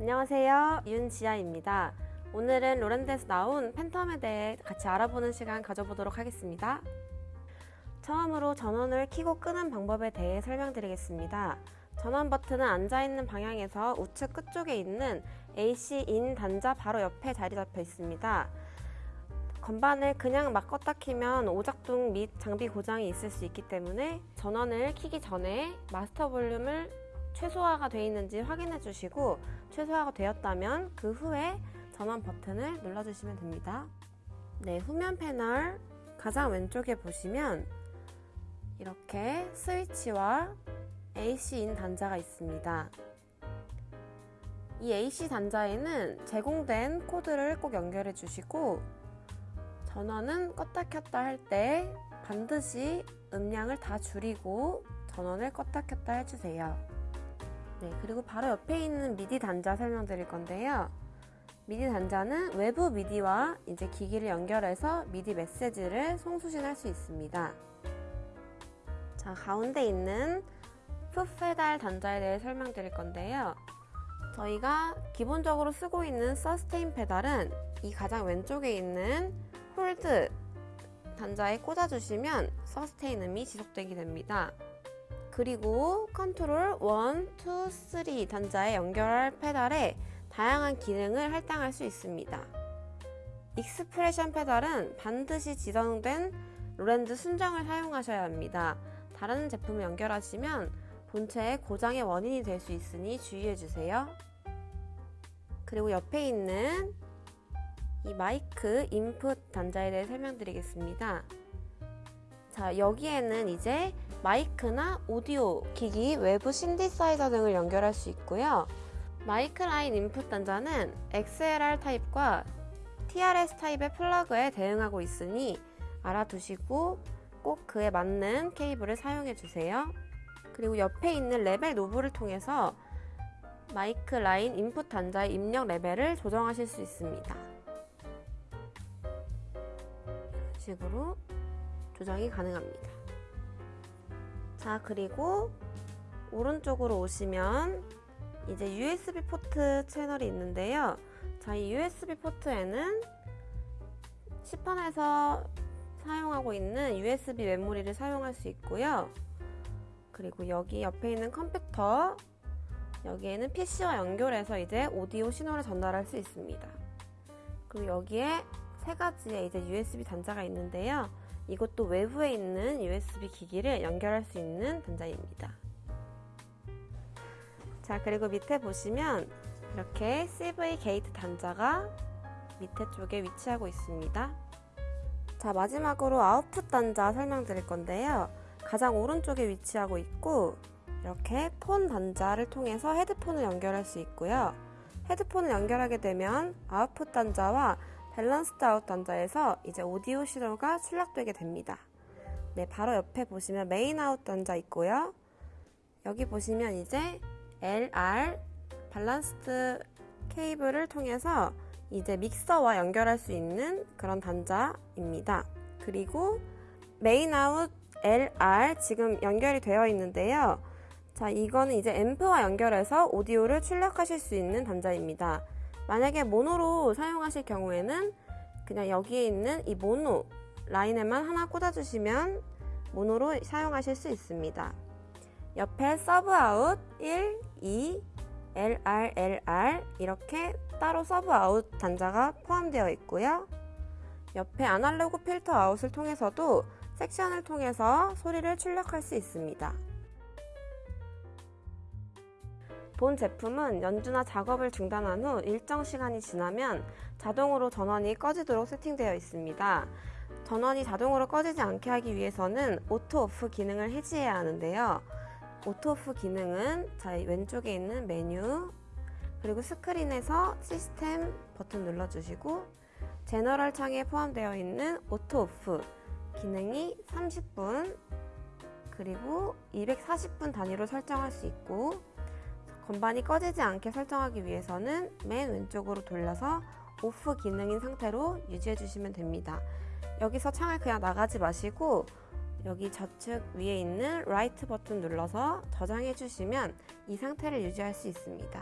안녕하세요. 윤지아입니다. 오늘은 로렌드에서 나온 팬텀에 대해 같이 알아보는 시간 가져보도록 하겠습니다. 처음으로 전원을 켜고 끄는 방법에 대해 설명드리겠습니다. 전원 버튼은 앉아있는 방향에서 우측 끝쪽에 있는 AC-IN 단자 바로 옆에 자리 잡혀 있습니다. 건반을 그냥 막 껐다 키면 오작동 및 장비 고장이 있을 수 있기 때문에 전원을 켜기 전에 마스터 볼륨을 최소화가 되어 있는지 확인해 주시고 최소화가 되었다면 그 후에 전원 버튼을 눌러주시면 됩니다. 네, 후면 패널 가장 왼쪽에 보시면 이렇게 스위치와 AC-인 단자가 있습니다. 이 AC 단자에는 제공된 코드를 꼭 연결해 주시고 전원은 껐다 켰다 할 때 반드시 음량을 다 줄이고 전원을 껐다 켰다 해주세요. 네, 그리고 바로 옆에 있는 미디 단자 설명드릴 건데요. 미디 단자는 외부 미디와 이제 기기를 연결해서 미디 메시지를 송수신할 수 있습니다. 자, 가운데 있는 foot페달 단자에 대해 설명드릴 건데요. 저희가 기본적으로 쓰고 있는 sustain 페달은 이 가장 왼쪽에 있는 hold 단자에 꽂아주시면 sustain 음이 지속되게 됩니다. 그리고 컨트롤 1, 2, 3 단자에 연결할 페달에 다양한 기능을 할당할 수 있습니다. expression 페달은 반드시 지정된 로랜드 순정을 사용하셔야 합니다. 다른 제품을 연결하시면 본체의 고장의 원인이 될 수 있으니 주의해주세요. 그리고 옆에 있는 이 마이크 인풋 단자에 대해 설명드리겠습니다. 자, 여기에는 이제 마이크나 오디오 기기, 외부 신디사이저 등을 연결할 수 있고요. 마이크 라인 인풋 단자는 XLR 타입과 TRS 타입의 플러그에 대응하고 있으니 알아두시고 꼭 그에 맞는 케이블을 사용해 주세요. 그리고 옆에 있는 레벨 knob를 통해서 마이크 라인 인풋 단자의 입력 레벨을 조정하실 수 있습니다. 이런 식으로 조정이 가능합니다. 자, 그리고 오른쪽으로 오시면 이제 USB 포트 채널이 있는데요. 자, 이 USB 포트에는 시판에서 사용하고 있는 USB 메모리를 사용할 수 있고요. 그리고 여기 옆에 있는 컴퓨터 여기에는 PC와 연결해서 이제 오디오 신호를 전달할 수 있습니다. 그리고 여기에 세 가지의 이제 USB 단자가 있는데요. 이것도 외부에 있는 USB 기기를 연결할 수 있는 단자입니다. 자, 그리고 밑에 보시면 이렇게 CV gate 단자가 밑에 쪽에 위치하고 있습니다. 자, 마지막으로 아웃풋 단자 설명드릴 건데요. 가장 오른쪽에 위치하고 있고 이렇게 폰 단자를 통해서 헤드폰을 연결할 수 있고요. 헤드폰을 연결하게 되면 아웃풋 단자와 balanced out 단자에서 이제 오디오 신호가 출력되게 됩니다. 네, 바로 옆에 보시면 main out 단자 있고요. 여기 보시면 이제 LR balanced 케이블을 통해서 이제 믹서와 연결할 수 있는 그런 단자입니다. 그리고 main out LR 지금 연결이 되어 있는데요. 자, 이거는 이제 앰프와 연결해서 오디오를 출력하실 수 있는 단자입니다. 만약에 모노로 사용하실 경우에는 그냥 여기에 있는 이 모노 라인에만 하나 꽂아주시면 모노로 사용하실 수 있습니다. 옆에 sub out 1, 2, LR, LR 이렇게 따로 sub out 단자가 포함되어 있고요. 옆에 analog filter out을 통해서도 섹션을 통해서 소리를 출력할 수 있습니다. 본 제품은 연주나 작업을 중단한 후 일정 시간이 지나면 자동으로 전원이 꺼지도록 세팅되어 있습니다. 전원이 자동으로 꺼지지 않게 하기 위해서는 auto off 기능을 해지해야 하는데요. auto off 기능은 자 왼쪽에 있는 메뉴 그리고 스크린에서 시스템 버튼 눌러주시고 general 창에 포함되어 있는 auto off 기능이 30분 그리고 240분 단위로 설정할 수 있고 건반이 꺼지지 않게 설정하기 위해서는 맨 왼쪽으로 돌려서 off 기능인 상태로 유지해 주시면 됩니다. 여기서 창을 그냥 나가지 마시고 여기 좌측 위에 있는 write 버튼 눌러서 저장해 주시면 이 상태를 유지할 수 있습니다.